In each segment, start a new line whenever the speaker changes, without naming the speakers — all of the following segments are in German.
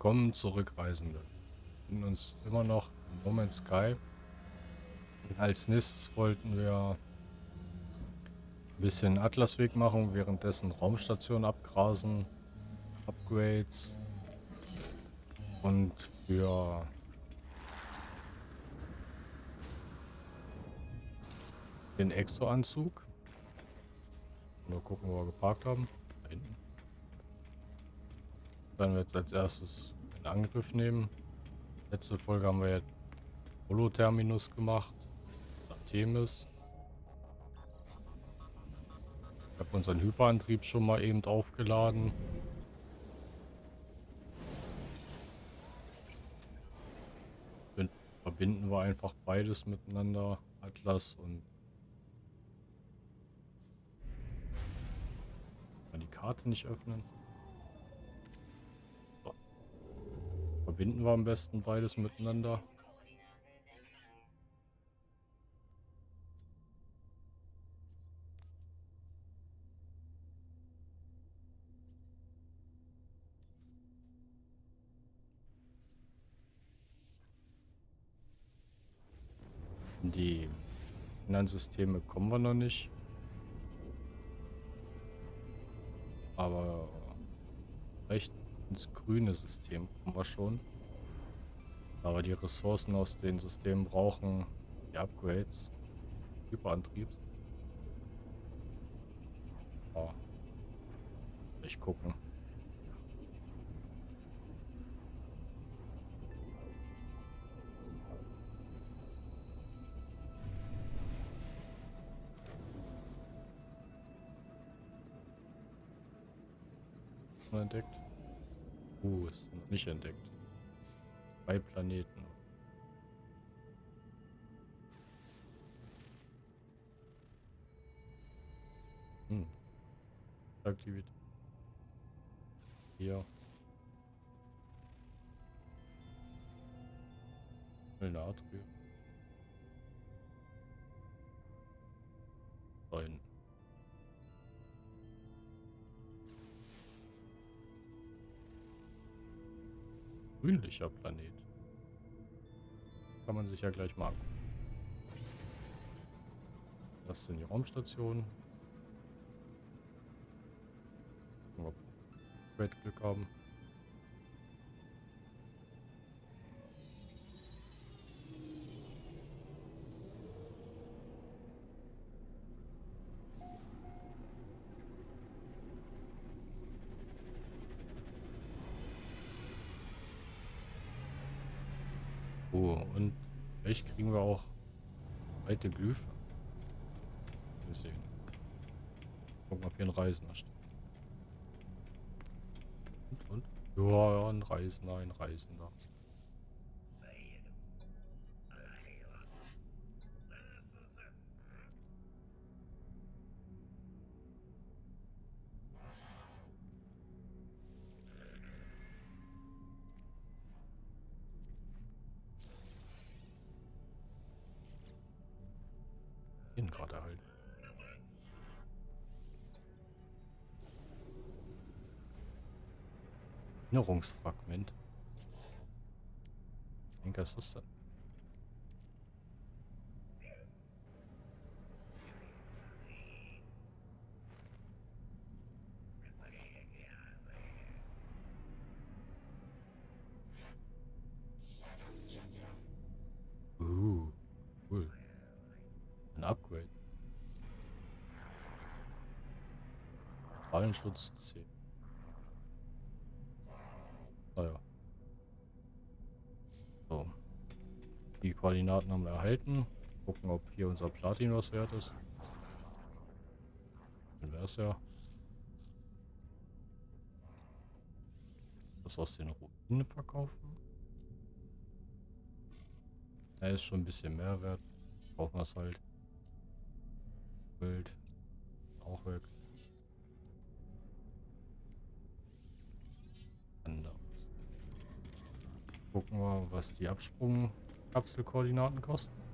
Willkommen zurück, Reisende. Wir befinden uns immer noch in No Man's Sky. Und als nächstes wollten wir ein bisschen Atlasweg machen, währenddessen Raumstation abgrasen, Upgrades und für den Exo-Anzug. Nur gucken, wo wir geparkt haben. Werden wir jetzt als erstes in Angriff nehmen. Letzte Folge haben wir ja Holo-Terminus gemacht. Artemis. Ich habe unseren Hyperantrieb schon mal eben aufgeladen. Verbinden wir einfach beides miteinander. Atlas und die Karte nicht öffnen. Verbinden wir am besten beides miteinander. Die Finanzsysteme kommen wir noch nicht. Aber recht ins grüne System kommen wir schon. Aber die Ressourcen aus den Systemen brauchen die Upgrades. Hyperantriebs. Oh. Ich gucken. entdeckt. Uh, ist noch nicht entdeckt. Zwei Planeten. Hm. Aktivität. Hier. Natrium. Grünlicher Planet. Kann man sich ja gleich mal angucken. Das sind die Raumstationen. Ob wir Glück haben. Oh, und vielleicht kriegen wir auch alte Glyphen. Wir sehen. Gucken, ob hier ein Reisender steht. Und, und? Ja, ein Reisender, ein Reisender. Erinnerungsfragment. Ich denke, was ist das denn? Fallenschutz 10. Naja. Ah so. Die Koordinaten haben wir erhalten. Gucken, ob hier unser Platin was wert ist. Dann wäre es ja. Das aus den Ruinen verkaufen. Er ist schon ein bisschen mehr wert. Brauchen wir es halt. Bild. Auch weg. Gucken wir, was die Absprungkapselkoordinaten kosten.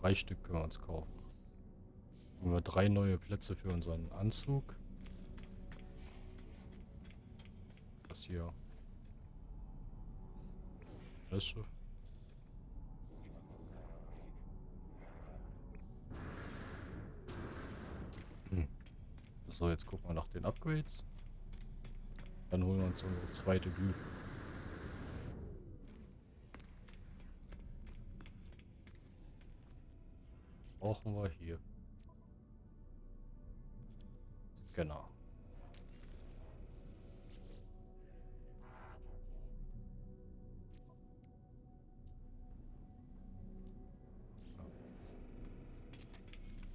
Drei Stück können wir uns kaufen. Haben wir drei neue Plätze für unseren Anzug. Das hier. Wäsche. Hm. So, jetzt gucken wir nach den Upgrades. Dann holen wir uns unsere zweite Glüh. Brauchen wir hier. Genau.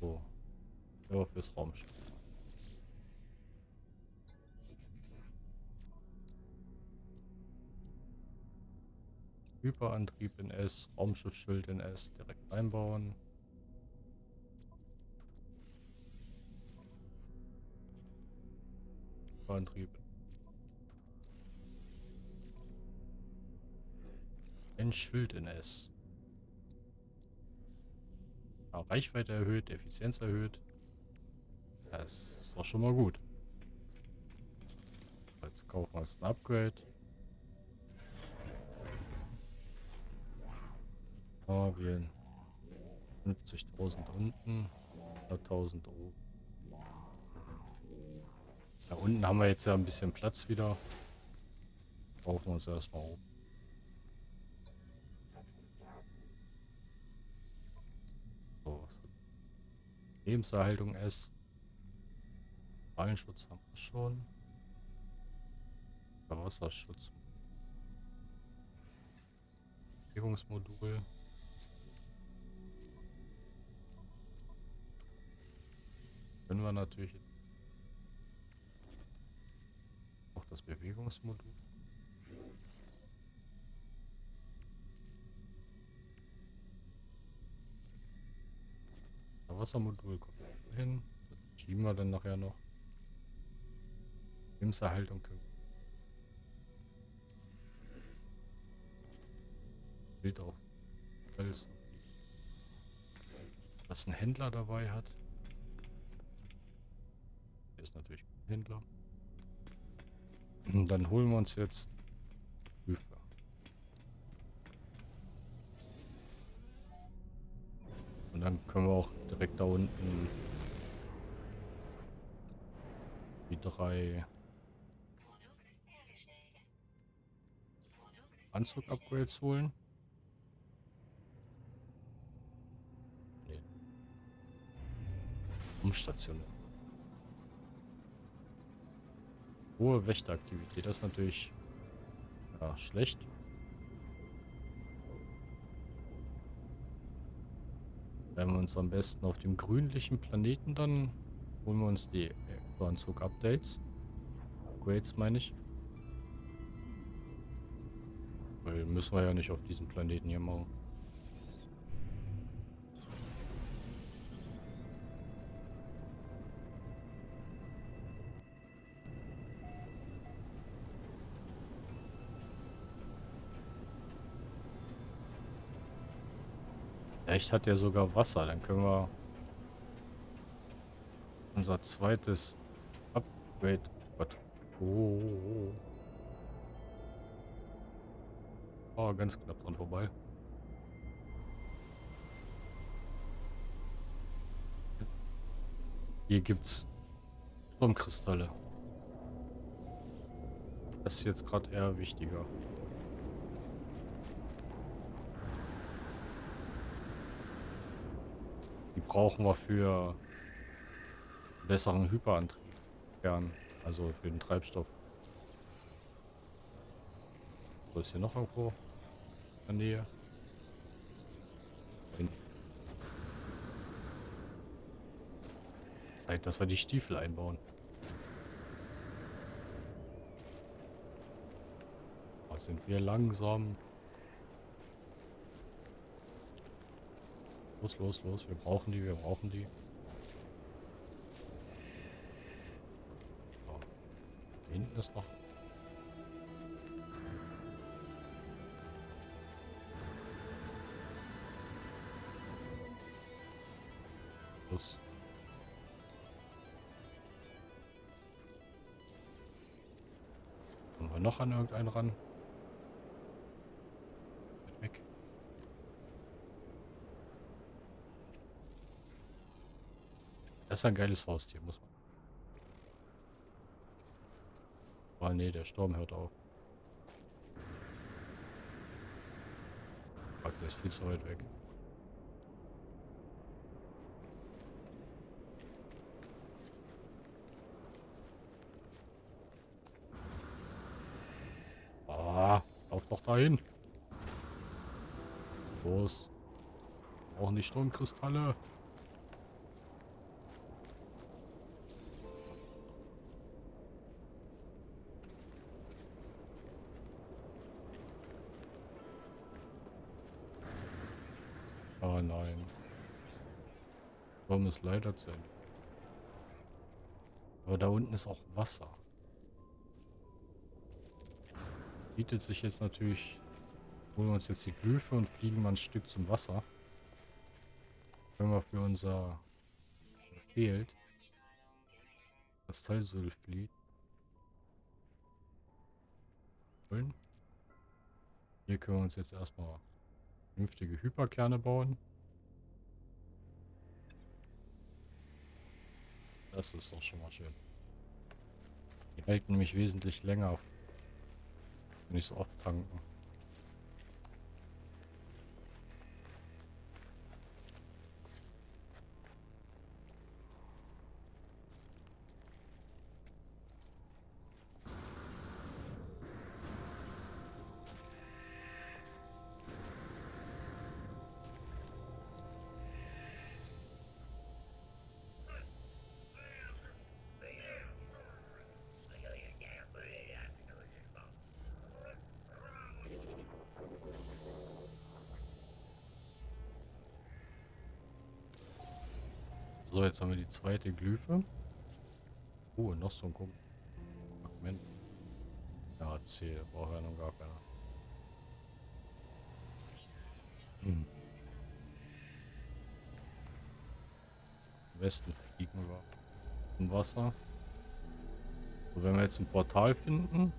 So. Ja, fürs Raumschiff. Hyperantrieb in S, Raumschiffschild in S direkt einbauen. Hyperantrieb. Ein Schild in S. Ja, Reichweite erhöht, Effizienz erhöht. Das ist doch schon mal gut. Jetzt kaufen wir uns ein Upgrade. Wählen. 50.000 unten, 100.000 oben. Da unten haben wir jetzt ja ein bisschen Platz wieder. Brauchen wir uns erstmal oben. So, Lebenserhaltung S. Fallenschutz haben wir schon. Wasserschutz. Bewegungsmodul. Können wir natürlich auch das Bewegungsmodul. Das Wassermodul kommt hin. Das schieben wir dann nachher noch. Lebenserhaltung Bild auch alles. Was ein Händler dabei hat ist natürlich ein Händler. Und dann holen wir uns jetzt Prüfer. Und dann können wir auch direkt da unten die drei Anzug-Upgrades holen. Nee. Umstationär. Hohe Wächteraktivität, das ist natürlich ja, schlecht. Wenn wir uns am besten auf dem grünlichen Planeten dann holen wir uns die Anzug-Updates. Upgrades meine ich. Weil müssen wir ja nicht auf diesem Planeten hier machen. Vielleicht hat er sogar Wasser. Dann können wir unser zweites Upgrade. Gott. Oh, oh, oh. oh, ganz knapp dran vorbei. Hier gibt's Sturmkristalle. Das ist jetzt gerade eher wichtiger. Brauchen wir für besseren Hyperantrieb. Also für den Treibstoff. Wo ist hier noch irgendwo? In der Nähe. Zeit, dass wir die Stiefel einbauen. Da sind wir langsam. Los, los, los. Wir brauchen die, wir brauchen die. So. Hinten ist noch. Los. Kommen wir noch an irgendeinen ran? Weg. Das ist ein geiles Haustier, muss man. Ah nee, der Sturm hört auf. Fuck, der ist viel zu weit weg. Ah, lauf doch dahin. Los. Brauchen die Sturmkristalle. Oh nein. Sturm ist leider zu Ende. Aber da unten ist auch Wasser. Bietet sich jetzt natürlich... Holen wir uns jetzt die Glyphe und fliegen mal ein Stück zum Wasser. Können wir für unser... Fehlt. Das Teilsulflied. Holen. Hier können wir uns jetzt erstmal vernünftige Hyperkerne bauen. Das ist doch schon mal schön. Die halten nämlich wesentlich länger. Nicht so oft tanken. So, jetzt haben wir die zweite Glyphe. Oh, noch so ein Fragment. Ja, C, braucht ja noch gar keiner. Hm. Am besten fliegen wir im Wasser. So, wenn wir jetzt ein Portal finden,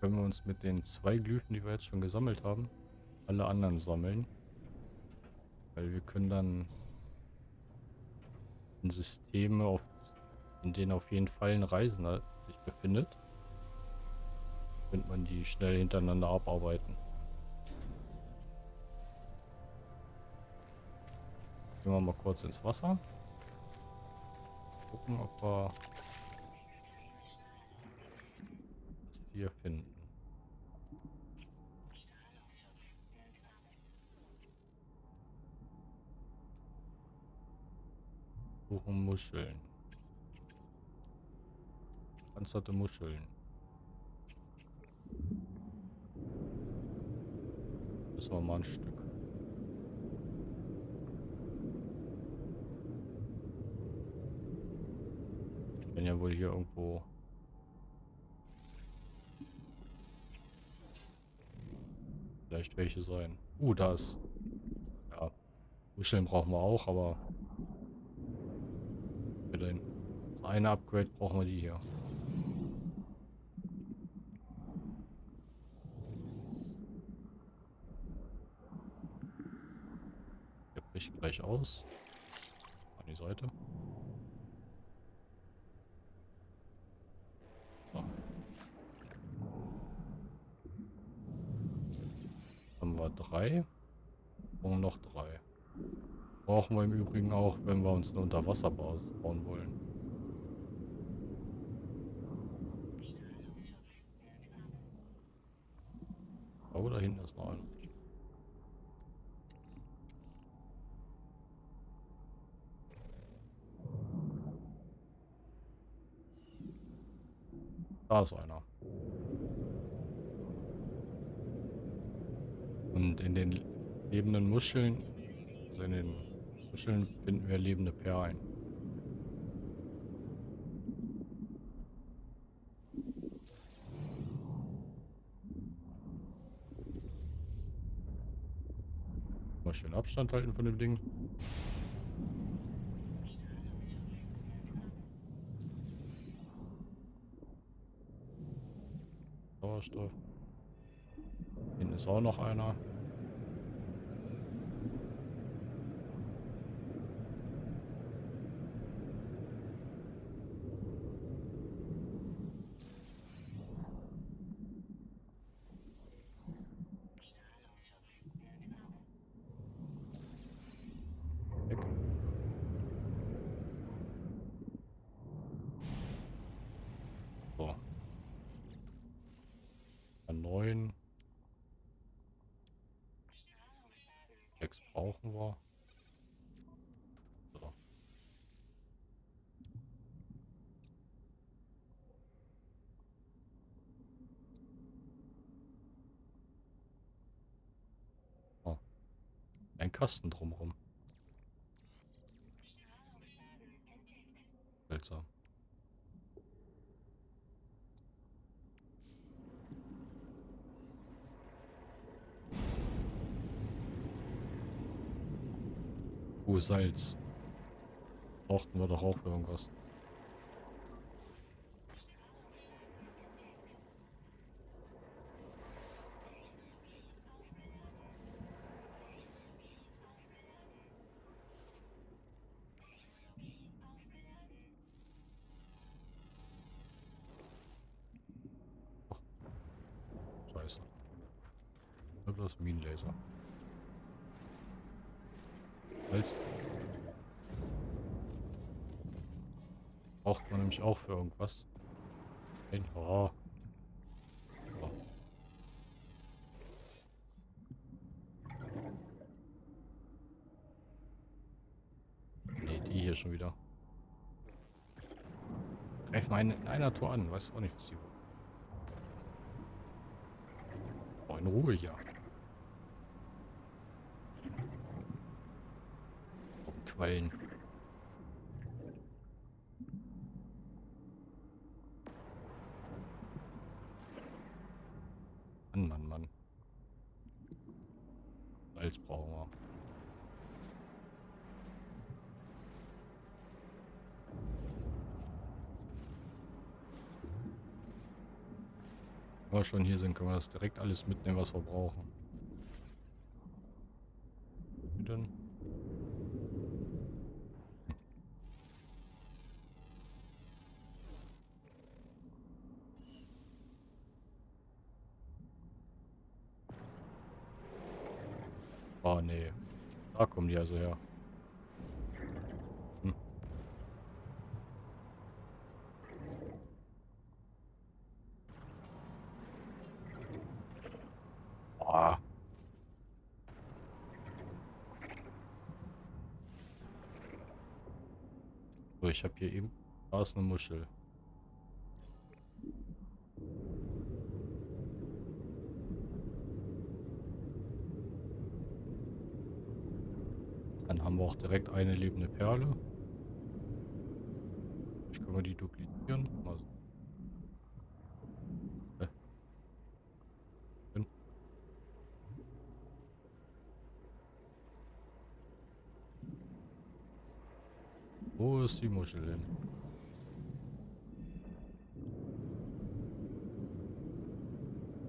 können wir uns mit den zwei Glyphen, die wir jetzt schon gesammelt haben, alle anderen sammeln. Weil wir können dann Systeme, auf, in denen auf jeden Fall ein Reisender sich befindet, könnte man die schnell hintereinander abarbeiten. Gehen wir mal kurz ins Wasser. Gucken, ob wir das hier finden. Suchen Muscheln. Panzerte Muscheln. Müssen wir mal ein Stück. Wenn ja wohl hier irgendwo vielleicht welche sein. Uh, da ist. Ja. Muscheln brauchen wir auch, aber denn? Das eine Upgrade brauchen wir die hier. Der bricht gleich aus. An die Seite. So. Haben wir drei. Und noch drei. Brauchen wir im Übrigen auch, wenn wir uns eine Unterwasserbasis bauen wollen. Oh, da hinten ist noch einer. Da ist einer. Und in den lebenden Muscheln, also in den Muscheln finden wir lebende Perlen. Mal schön Abstand halten von dem Ding. Sauerstoff. Hinten ist auch noch einer. Weg. So. Neun. Sechs brauchen wir. So. Oh. Ein Kasten drumherum. Seltsam. Oh, Salz. Brauchten wir doch auch irgendwas. Nämlich auch für irgendwas. Oh. So. Nee, die hier schon wieder. Greifen einen in einer Tour an. Weiß auch nicht, was die wollen. Oh, in Ruhe hier. Quallen. Mann, Mann, Mann. Salz brauchen wir. Wenn wir schon hier sind, können wir das direkt alles mitnehmen, was wir brauchen. Wie denn? Oh nee. Da kommen die also her. Hm. Boah. So, ich habe hier eben... Da eine Muschel. Dann haben wir auch direkt eine lebende Perle. Ich können wir die duplizieren. Also. Hä? Hin. Muschel hin?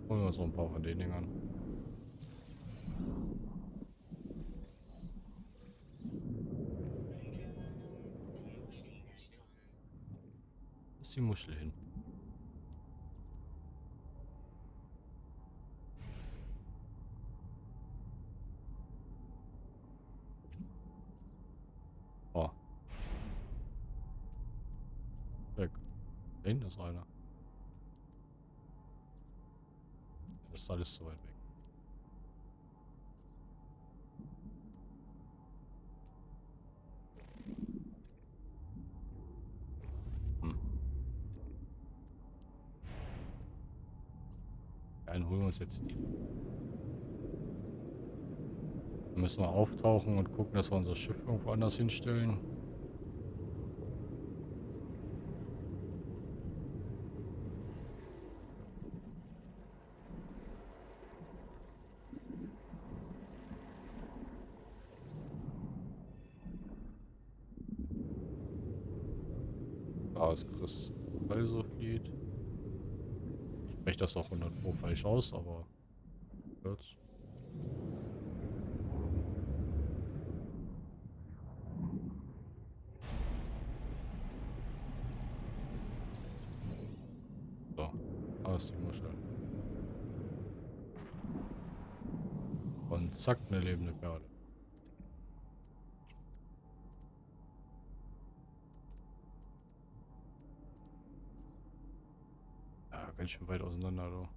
Holen wir noch ein paar von den Dingern. ist die Muschel hin? Oh. Da hinten ist einer. Das ist alles zu weit weg. Dann holen wir uns jetzt die. Dann müssen wir auftauchen und gucken, dass wir unser Schiff irgendwo anders hinstellen. Da ist Kristallsulfid. Ich spreche das auch 100 Pro falsch aus, aber hört's. So, da ist die Muschel. Und zack, eine lebende Perle. Ganz schön weit auseinander, du.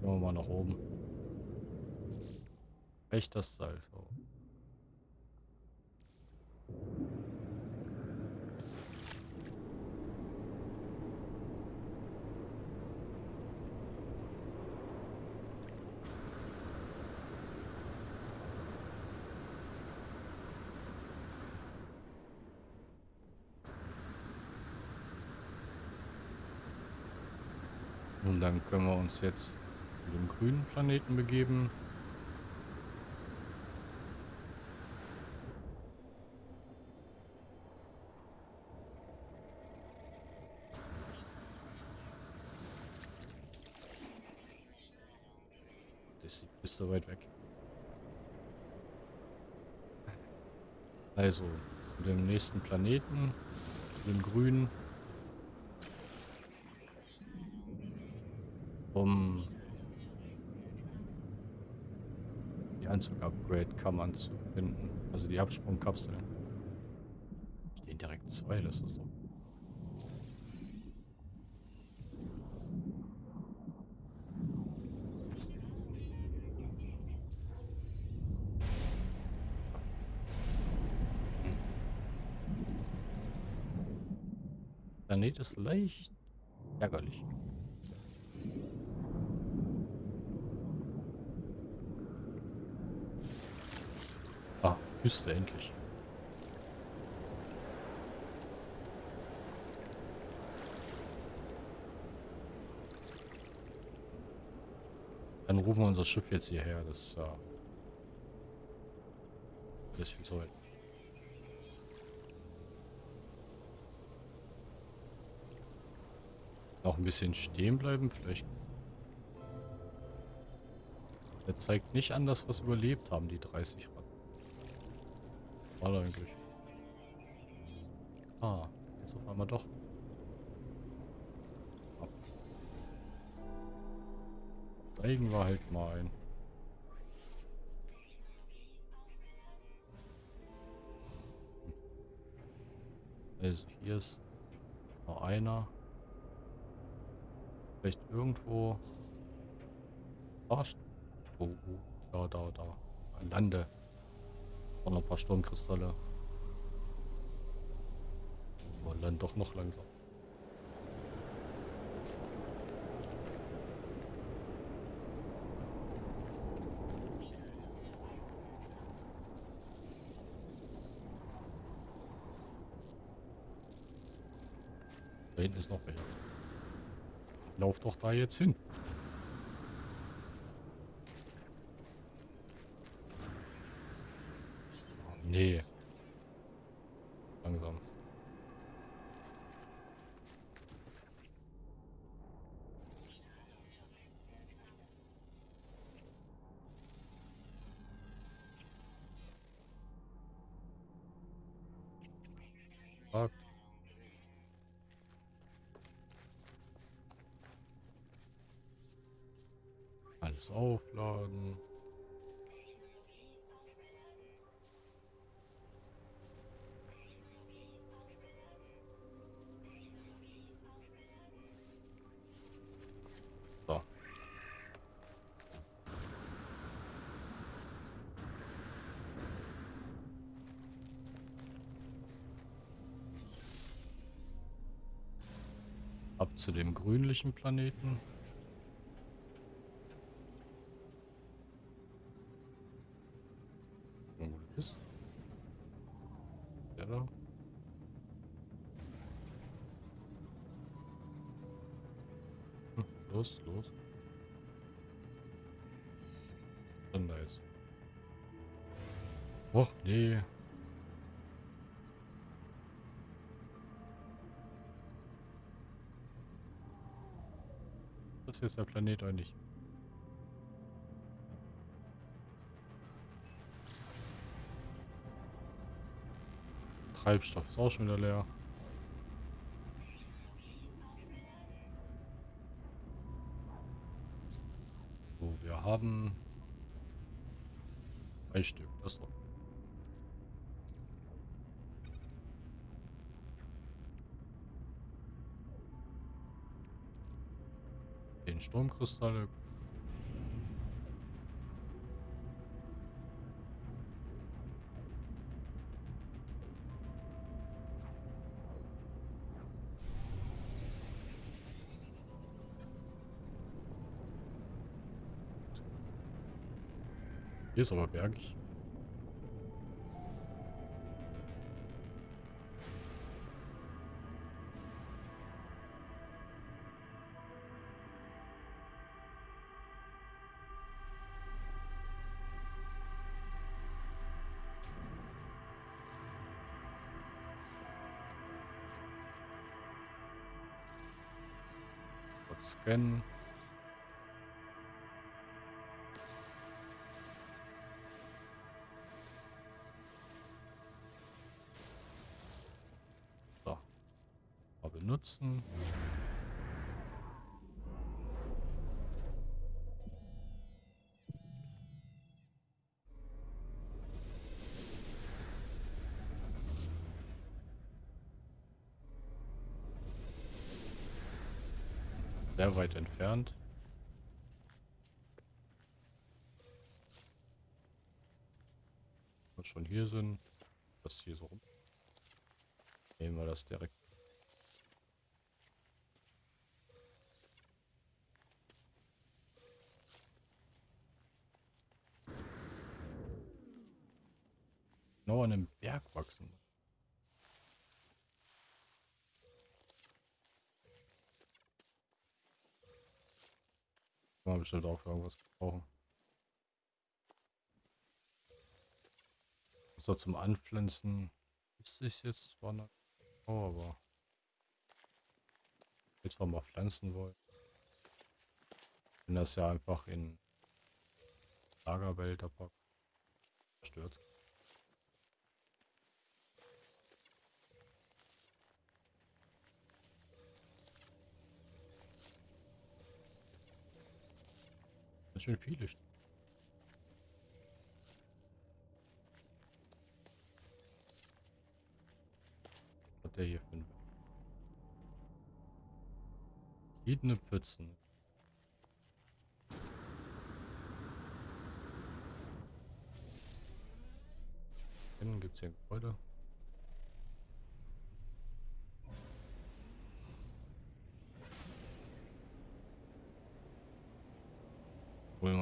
Gehen wir mal nach oben. Echt das Salz. Oh. Und dann können wir uns jetzt dem grünen Planeten begeben. Das ist so weit weg. Also, zu dem nächsten Planeten, dem grünen. um die Anzug-Upgrade-Kammern zu finden. Also die Absprungkapseln. Stehen direkt zwei, das ist so. Planet ist leicht ärgerlich. Küste endlich. Dann rufen wir unser Schiff jetzt hierher. Das ist ja... Ist viel zu weit. Noch ein bisschen stehen bleiben, vielleicht. Der zeigt nicht an, dass wir es überlebt haben, die 30 Rad. War eigentlich? Ah, jetzt auf einmal doch. Oh. Steigen wir halt mal ein. Also hier ist noch einer. Vielleicht irgendwo. Oh, oh, da, da, da. Lande. Und noch ein paar Sturmkristalle. Aber dann doch noch langsam. Da hinten ist noch welcher. Lauf doch da jetzt hin. Nee. Langsam. Fuck. Alles aufladen. Zu dem grünlichen Planeten. Jetzt der Planet nicht? Treibstoff ist auch schon wieder leer. So, wir haben ein Stück, das noch. Den Sturmkristalle Hier ist aber bergig. Scannen. benutzen. Sehr weit entfernt. Und schon hier sind, was hier so rum. Nehmen wir das direkt genau an einem Berg wachsen. Kann man bestimmt auch für irgendwas brauchen. So zum Anpflanzen ist ich jetzt zwar noch, oh, aber jetzt mal pflanzen wollen. Wenn das ja einfach in Lagerwälder packt. Stört. Ganz schön viele. Hat der hier ein... Verschiedene Pfützen. Innen gibt es hier Gebäude.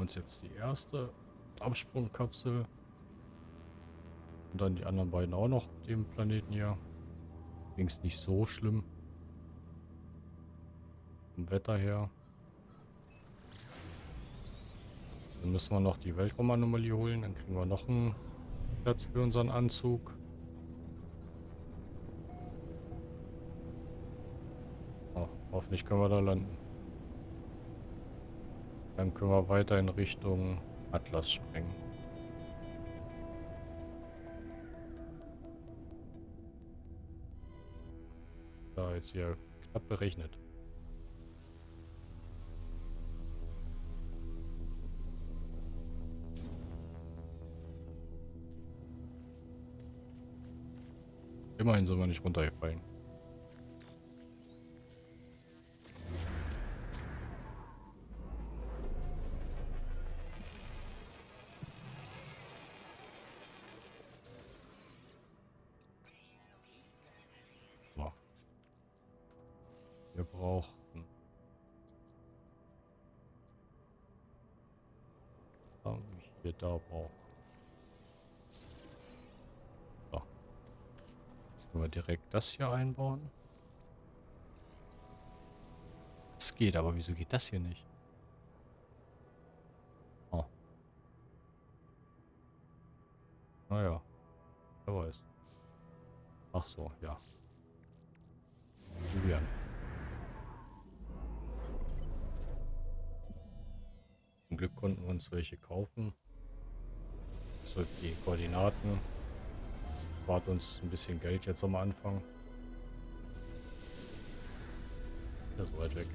Uns jetzt die erste Absprungkapsel. Und dann die anderen beiden auch noch dem Planeten hier. Ging's nicht so schlimm. Vom Wetter her. Dann müssen wir noch die Weltraumanomalie holen. Dann kriegen wir noch einen Platz für unseren Anzug. Oh, hoffentlich können wir da landen. Dann können wir weiter in Richtung Atlas springen. Da ist hier knapp berechnet. Immerhin sind wir nicht runtergefallen. Da braucht. So. Können wir direkt das hier einbauen? Es geht, aber wieso geht das hier nicht? Oh. Naja. Wer weiß. Ach so, ja. Probieren. Glück konnten wir uns welche kaufen. So die Koordinaten. Spart uns ein bisschen Geld jetzt am Anfang. Ja, so weit weg.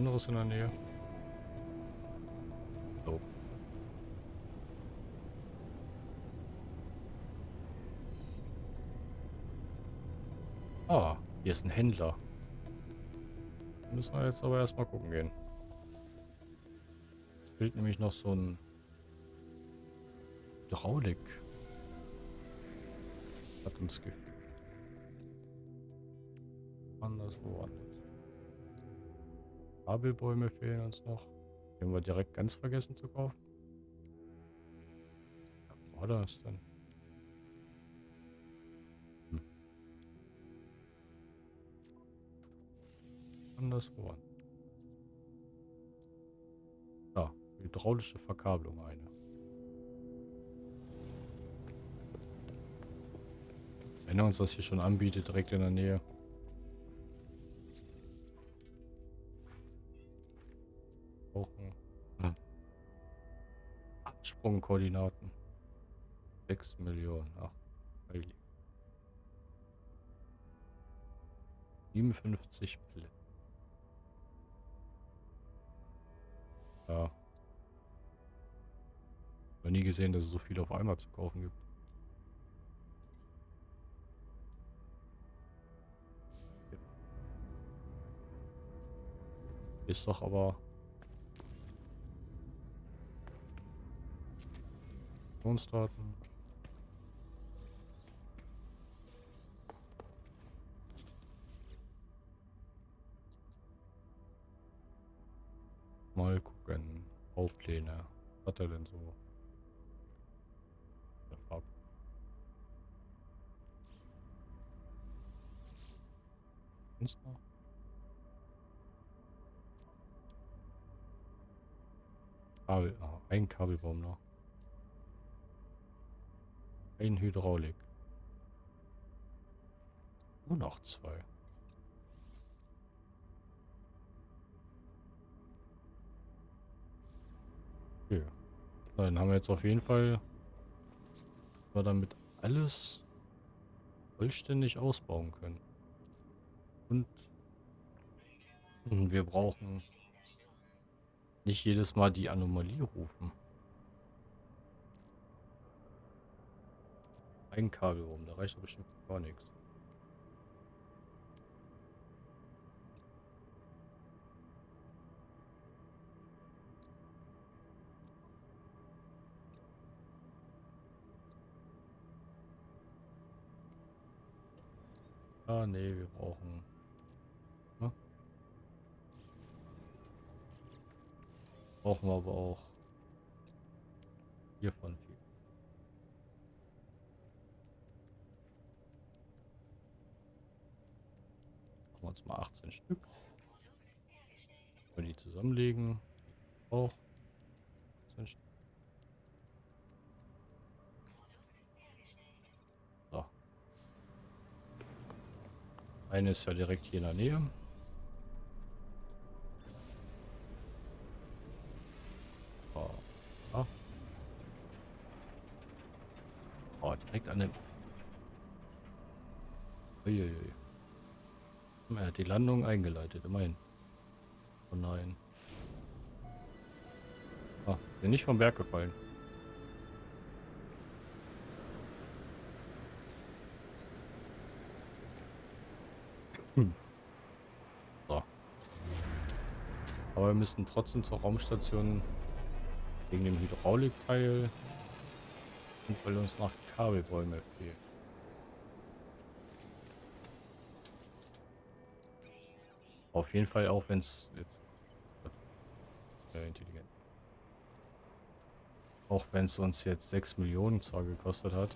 Anderes in der Nähe? So. Ah, hier ist ein Händler. Müssen wir jetzt aber erstmal gucken gehen. Es fehlt nämlich noch so ein Hydraulik. Hat uns gefehlt. Anderswo anders. Kabelbäume fehlen uns noch. Die haben wir direkt ganz vergessen zu kaufen. Was war das denn? Hm. Anderswo. Ja, hydraulische Verkabelung eine. Wenn er uns das hier schon anbietet, direkt in der Nähe. Absprungkoordinaten. 6 Millionen. Ach, heilig. 57 Plätze. Ja. Noch nie gesehen, dass es so viel auf einmal zu kaufen gibt. Ist doch aber Funktionsdaten. Mal gucken. Baupläne. Was hat er denn so? Kabel, ah, ein Kabelbaum noch. Ein Hydraulik. Nur noch zwei. Okay. Dann haben wir jetzt auf jeden Fall wir damit alles vollständig ausbauen können. Und wir brauchen nicht jedes Mal die Anomalie rufen. Ein Kabel rum, da reicht doch bestimmt gar nichts. Ah, nee, wir brauchen... Ne? Brauchen wir aber auch hiervon viel. Machen wir uns mal 18 Stück. Wenn die zusammenlegen, auch 18 Stück. So. Eine ist ja direkt hier in der Nähe. Oh direkt an dem... Uiuiui. Er hat die Landung eingeleitet, immerhin. Oh nein. Ah, bin nicht vom Berg gefallen. Hm. So. Aber wir müssen trotzdem zur Raumstation wegen dem Hydraulikteil und weil uns nach Kabelbäume fehlen. Auf jeden Fall auch, wenn es jetzt... Sehr intelligent. Auch wenn es uns jetzt 6 Millionen zwar gekostet hat.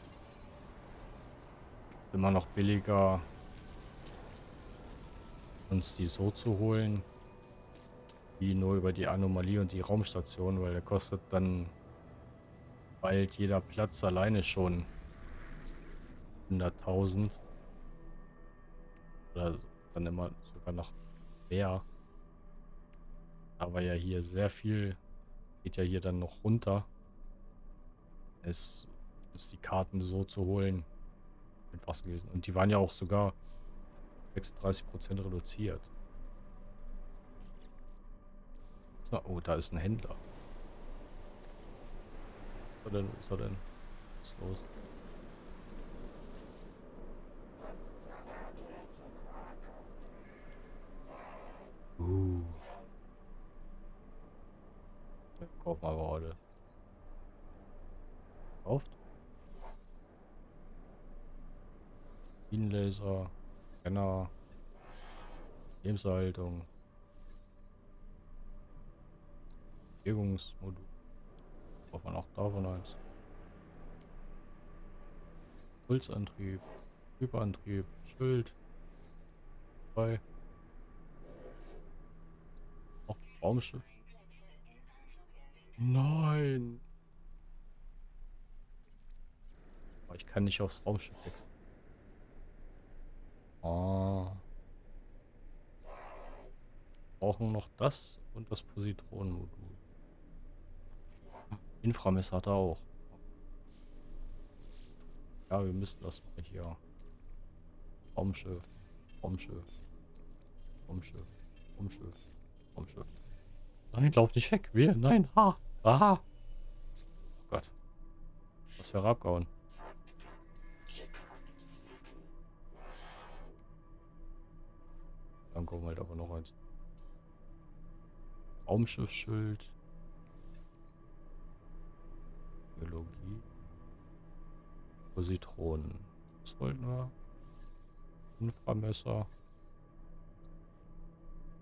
Immer noch billiger, uns die so zu holen, wie nur über die Anomalie und die Raumstation, weil der kostet dann bald jeder Platz alleine schon 100.000. Oder dann immer sogar noch mehr. Aber ja hier sehr viel geht ja hier dann noch runter. Es ist die Karten so zu holen einfach gewesen. Und die waren ja auch sogar 36% reduziert. So, oh, da ist ein Händler. Er? Was ist er denn? Was ist los? Kauf mal gerade. Kauft. Bienenlaser, Scanner, Lebenserhaltung, Bewegungsmodul. Braucht man auch davon eins. Pulsantrieb, Hyperantrieb, Schild. Zwei. Auch Raumschiff. Nein! Ich kann nicht aufs Raumschiff wechseln. Oh. Brauchen noch das und das Positronenmodul. Inframesser hat er auch. Ja, wir müssen das mal hier. Raumschiff, Raumschiff, Raumschiff, Raumschiff, Raumschiff. Nein, lauf nicht weg. Wir, nein, ha, aha. Oh Gott. Was wäre abgehauen. Dann kommen halt aber noch eins. Raumschiffschild. Biologie. Positronen. Was wollten wir? Inframesser.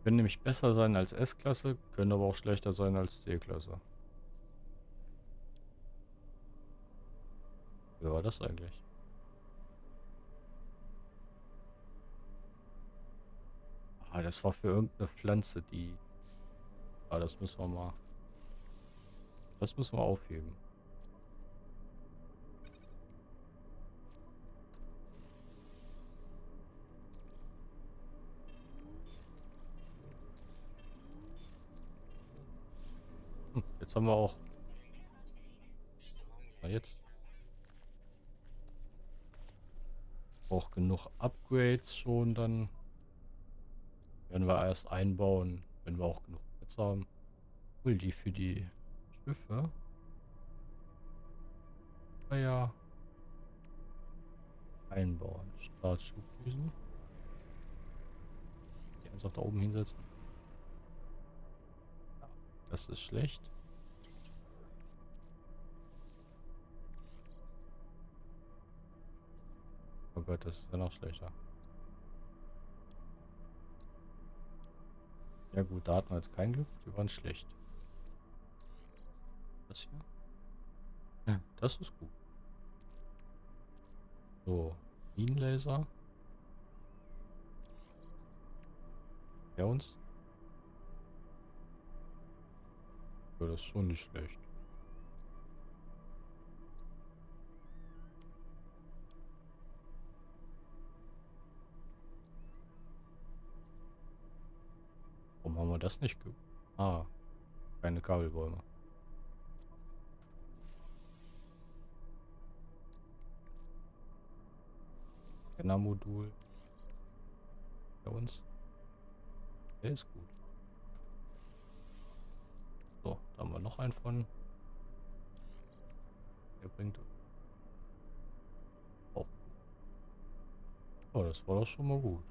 Können nämlich besser sein als S-Klasse, können aber auch schlechter sein als D-Klasse. Wie war das eigentlich? Ah, das war für irgendeine Pflanze, die... Ah, das müssen wir mal... Das müssen wir aufheben. Jetzt haben wir auch... Na jetzt? Auch genug Upgrades schon dann... Werden wir erst einbauen, wenn wir auch genug Platz haben. Cool, die für die Schiffe. Naja. Ah einbauen. Startschubdüsen. Die einfach da oben hinsetzen. Das ist schlecht. Oh Gott, das ist ja noch schlechter. Ja gut, da hatten wir jetzt kein Glück. Die waren schlecht. Das hier? Ja, das ist gut. So, Minenlaser. Ja uns? Ja, das ist schon nicht schlecht. Wir das nicht. Ah, keine Kabelbäume. Scanner-Modul. Bei uns. Der ist gut. So, da haben wir noch einen von. Der bringt auch. Oh, das war doch schon mal gut.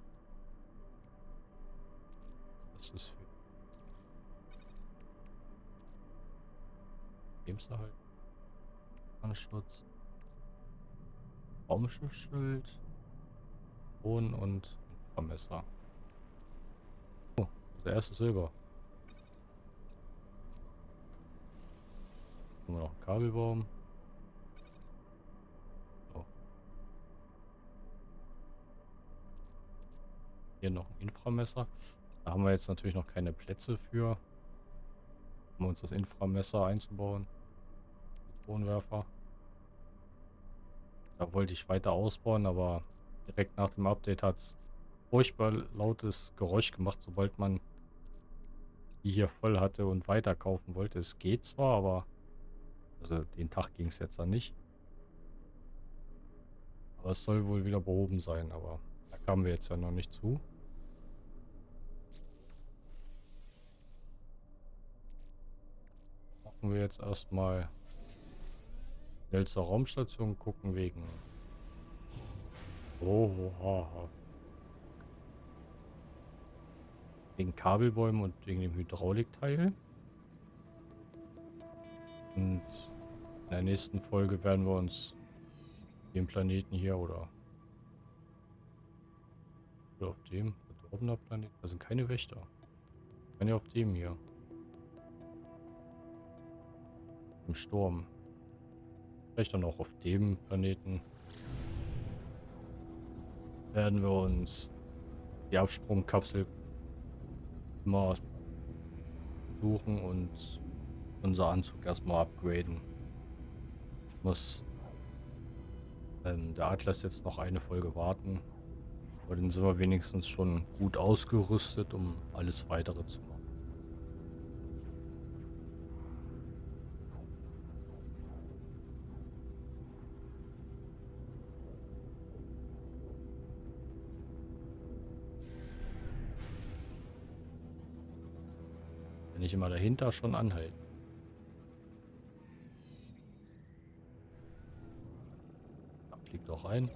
Das ist für Lebenserhalt. Schutz. Raumschiffschild. Bohnen und Vermesser. Der erste Silber. Haben wir noch einen Kabelbaum. Hier noch ein Inframesser. Da haben wir jetzt natürlich noch keine Plätze für, um uns das Inframesser einzubauen. Tonwerfer. Da wollte ich weiter ausbauen, aber direkt nach dem Update hat es furchtbar lautes Geräusch gemacht, sobald man die hier voll hatte und weiterkaufen wollte. Es geht zwar, aber also den Tag ging es jetzt dann nicht. Aber es soll wohl wieder behoben sein, aber da kamen wir jetzt ja noch nicht zu. Machen wir jetzt erstmal schnell zur Raumstation gucken wegen... Oh, oh, oh. Wegen Kabelbäumen und wegen dem Hydraulikteil. Und in der nächsten Folge werden wir uns den Planeten hier oder, oder auf dem verdorbener Planet. Da sind keine Wächter. Ja auf dem hier. Im Sturm. Vielleicht dann auch auf dem Planeten werden wir uns die Absprungkapsel mal suchen und unser Anzug erstmal upgraden. Muss ähm, der Atlas jetzt noch eine Folge warten. Aber dann sind wir wenigstens schon gut ausgerüstet, um alles weitere zu machen. Ich immer dahinter schon anhalten. Da fliegt auch ein.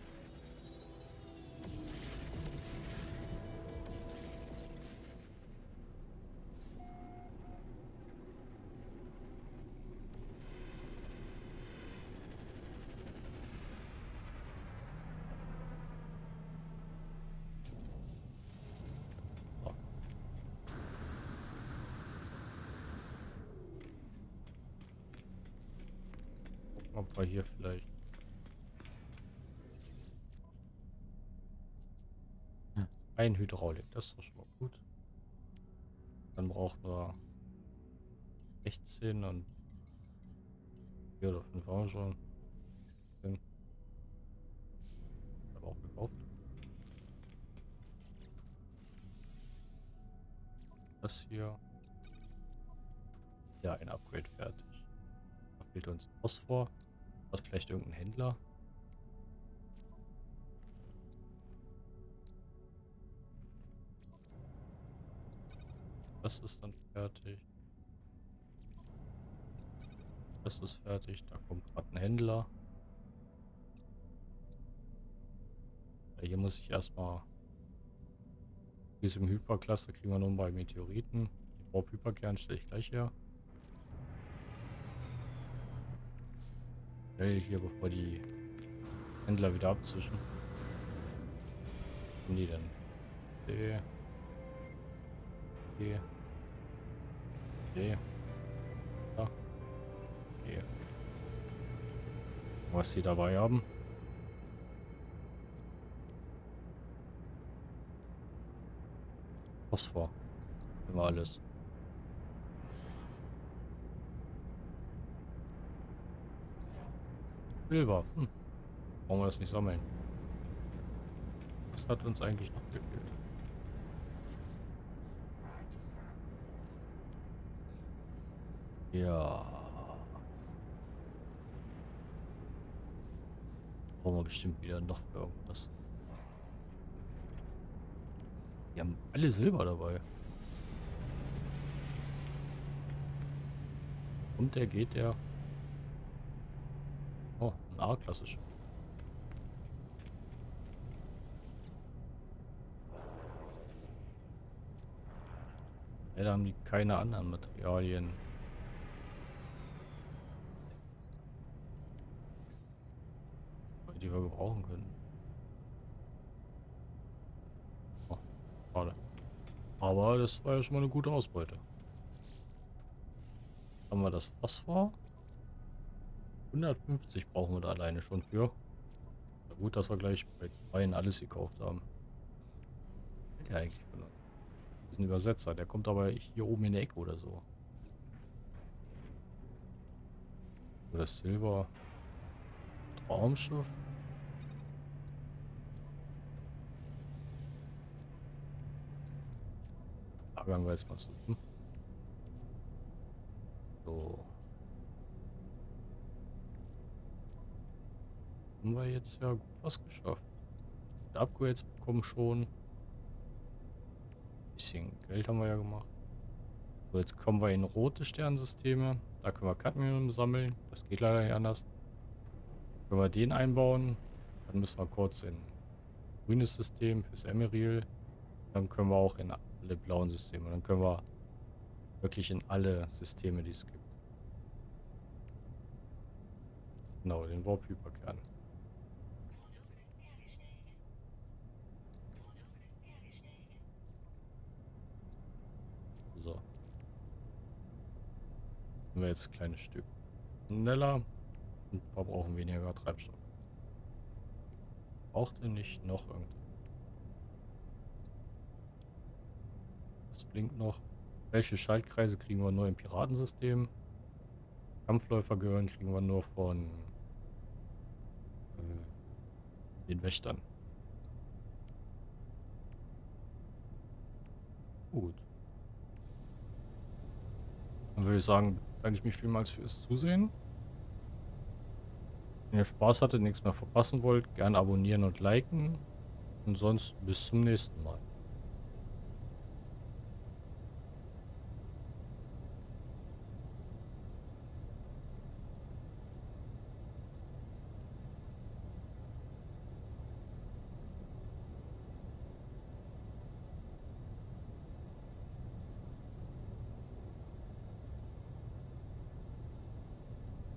Ein Hydraulik, das ist doch schon mal gut. Dann brauchen wir 16 und 4 oder 5 auch schon. Aber auch gekauft. Das hier. Ja, ein Upgrade fertig. Da fehlt uns Phosphor. Was vielleicht irgendein Händler? Das ist dann fertig. Das ist fertig. Da kommt gerade ein Händler. Ja, hier muss ich erstmal diesem Hyperklasse kriegen wir nun bei Meteoriten. Den Bob Hyperkern stelle ich gleich her. Schnell hier, bevor die Händler wieder abzischen. Haben die denn? D. D. D. Ja. D. Was sie dabei haben. Phosphor. Immer alles. Silber. Hm. Brauchen wir das nicht sammeln. Was hat uns eigentlich noch gefehlt? Ja. Brauchen wir bestimmt wieder noch irgendwas. Die haben alle Silber dabei. Und der geht der Ah, klassisch. Ja, da haben die keine anderen Materialien. Die wir gebrauchen können. Oh, schade. Aber das war ja schon mal eine gute Ausbeute. Haben wir das Phosphor? 150 brauchen wir da alleine schon für. Na gut, dass wir gleich bei zwei alles gekauft haben. Ja, eigentlich. Das ist ein Übersetzer, der kommt aber hier oben in der Ecke oder so. Oder Silber. Traumschiff. Lagern wir jetzt mal so. Hm? So. Haben wir jetzt ja gut was geschafft. Die Upgrades bekommen schon. Bisschen Geld haben wir ja gemacht. So, jetzt kommen wir in rote Sternsysteme. Da können wir Cadmium sammeln. Das geht leider nicht anders. Wenn wir den einbauen, dann müssen wir kurz in grünes System fürs Emeril. Dann können wir auch in alle blauen Systeme. Dann können wir wirklich in alle Systeme, die es gibt. Genau, den Warp-Hyperkern. So. Sind wir jetzt ein kleines Stück schneller und verbrauchen weniger Treibstoff. Braucht ihr nicht noch irgendwas? Das blinkt noch. Welche Schaltkreise kriegen wir nur im Piratensystem? Kampfläufer gehören kriegen wir nur von äh, den Wächtern. Gut. Dann würde ich sagen, danke ich mich vielmals fürs Zusehen. Wenn ihr Spaß hattet, nichts mehr verpassen wollt, gerne abonnieren und liken. Und sonst bis zum nächsten Mal.